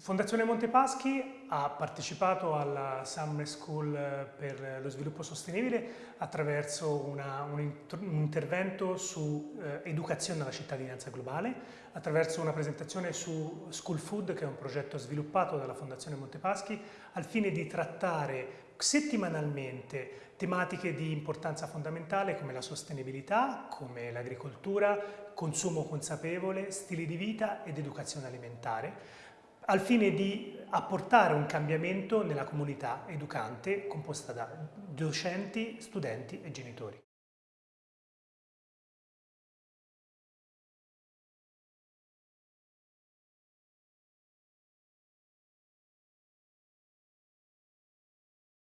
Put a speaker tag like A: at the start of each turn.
A: Fondazione Montepaschi ha partecipato alla Summer School per lo sviluppo sostenibile attraverso una, un, un, intervento su eh, educazione alla cittadinanza globale, attraverso una presentazione su School Food, che è un progetto sviluppato dalla Fondazione Montepaschi, al fine di trattare settimanalmente tematiche di importanza fondamentale come la sostenibilità, come l'agricoltura, consumo consapevole, stili di vita ed educazione alimentare al fine di apportare un cambiamento nella comunità educante composta da docenti, studenti e genitori.